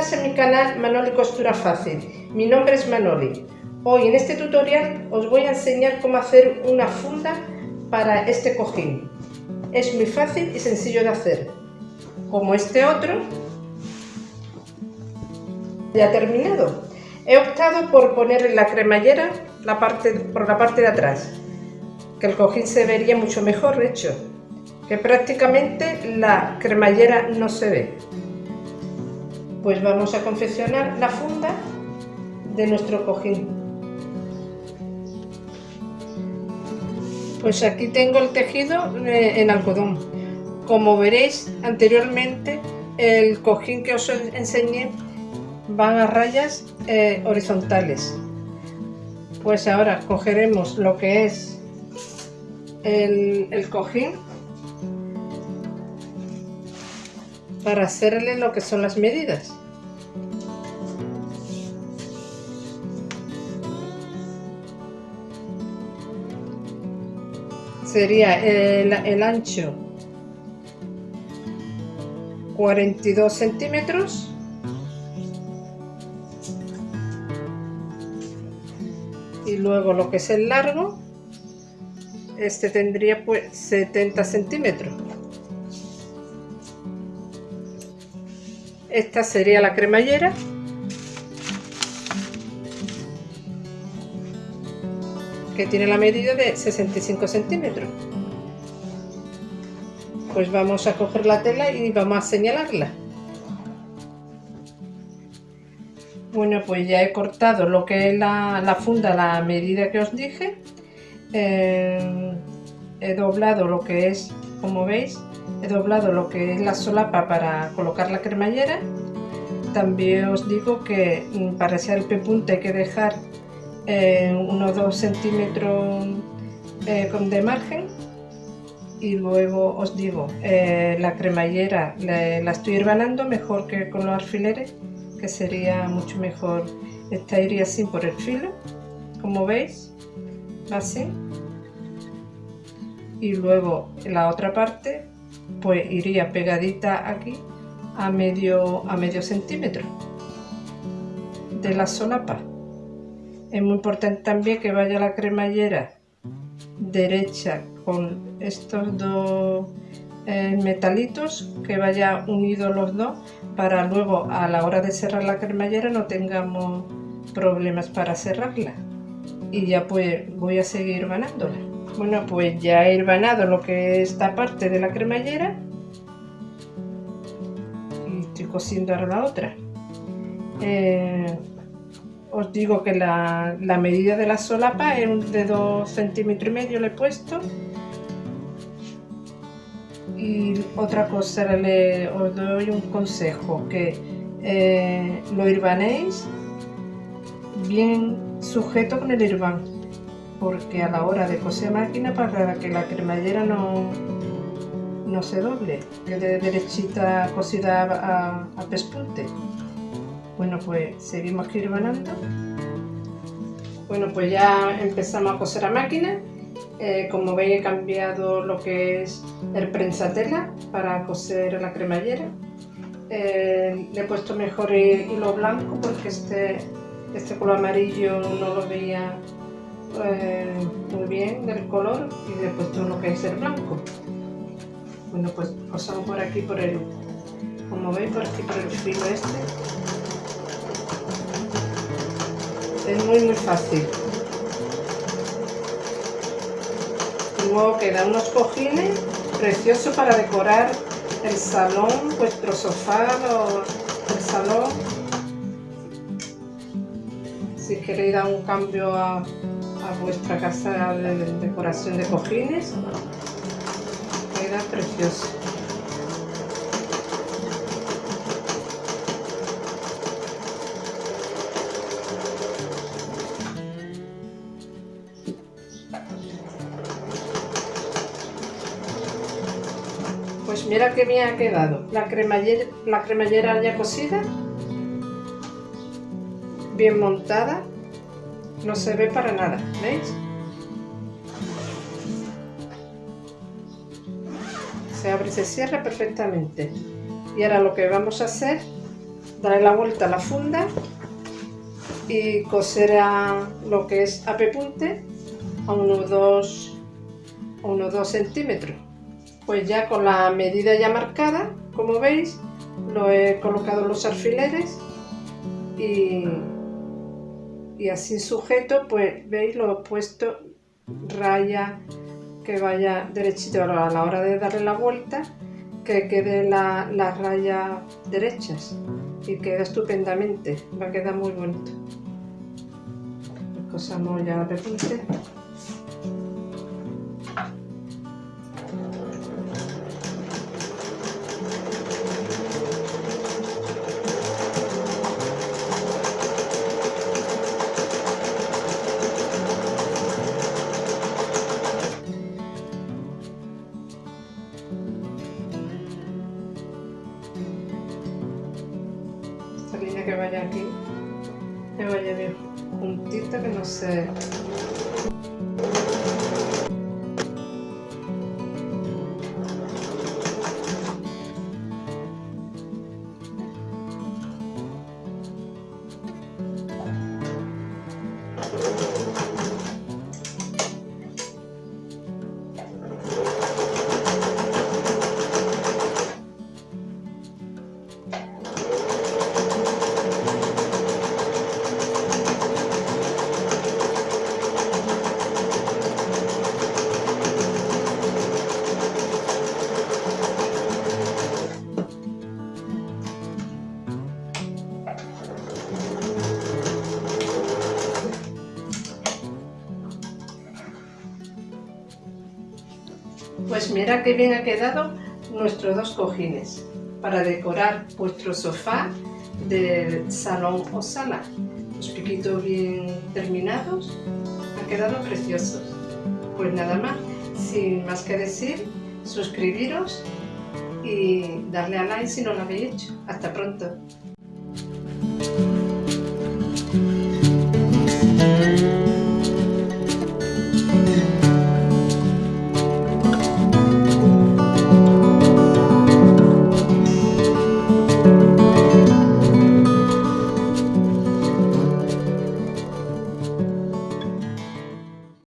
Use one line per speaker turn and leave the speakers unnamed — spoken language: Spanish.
Estás en mi canal Manoli Costura Fácil. Mi nombre es Manoli. Hoy en este tutorial os voy a enseñar cómo hacer una funda para este cojín. Es muy fácil y sencillo de hacer. Como este otro, ya terminado. He optado por poner en la cremallera la parte, por la parte de atrás, que el cojín se vería mucho mejor hecho, que prácticamente la cremallera no se ve pues vamos a confeccionar la funda de nuestro cojín. Pues aquí tengo el tejido eh, en algodón. Como veréis anteriormente, el cojín que os enseñé van a rayas eh, horizontales. Pues ahora cogeremos lo que es el, el cojín para hacerle lo que son las medidas. Sería el, ancho 42 centímetros. Y luego lo que es el largo este tendría pues 70 centímetros. Esta sería la cremallera que tiene la medida de 65 centímetros. Pues vamos a coger la tela y vamos a señalarla. Bueno pues ya he cortado lo que es la, funda la medida que os dije. Eh, he doblado lo que es como veis he doblado lo que es la solapa para colocar la cremallera. También os digo que mm, para hacer el pepunte hay que dejar eh, unos 2 centímetros eh, de margen y luego os digo eh, la cremallera la, estoy herbanando mejor que con los alfileres que sería mucho mejor esta iría así por el filo como veis así y luego la otra parte pues iría pegadita aquí a medio, a medio centímetro de la solapa. Es muy importante también que vaya la cremallera derecha con estos dos eh, metalitos, que vaya unidos los dos para luego a la hora de cerrar la cremallera no tengamos problemas para cerrarla. Y ya pues voy a seguir manándola. Bueno, pues ya he herbanado lo que es esta parte de la cremallera. Y estoy cosiendo ahora la otra. Eh, os digo que la, medida de la solapa es de 2 centímetros y medio le he puesto. Y otra cosa, le, os doy un consejo, que eh, lo irbanéis bien sujeto con el irván porque a la hora de coser máquina para que la cremallera no, no se doble, quede derechita cosida a pespunte. Bueno, pues seguimos kirvanando. Bueno, pues ya empezamos a coser a máquina. Eh, como veis he cambiado lo que es el prensatela para coser la cremallera. Eh, le he puesto mejor hilo blanco porque este, este color amarillo no lo veía eh, muy bien del color y le he puesto lo que es el blanco bueno pues pasamos por aquí por el como veis por aquí por el filo este es muy muy fácil. Y luego quedan unos cojines preciosos para decorar el salón, vuestro sofá o el salón. Si queréis dar un cambio a, vuestra casa de decoración de cojines queda precioso mira que me ha quedado la cremallera, la cremallera ya cosida bien montada no se ve para nada, ¿veis? Se abre y se cierra perfectamente. Y ahora lo que vamos a hacer darle la vuelta a la funda y coser a lo que es a punte a unos 2 unos 2 centímetros pues ya con la medida ya marcada como veis lo he colocado los alfileres y, y así sujeto pues veis lo he puesto raya que vaya derechito a la hora de darle la vuelta que quede las la rayas derechas y queda estupendamente, va a quedar muy bonito. Cosamos ya la repunte. Que vaya aquí, que vaya bien. Juntita, que no se Pues mira qué bien ha quedado nuestros dos cojines para decorar vuestro sofá del salón o sala. Los piquitos bien terminados, han quedado preciosos. Pues nada más, sin más que decir, suscribiros y darle a like si no lo habéis hecho. Hasta pronto.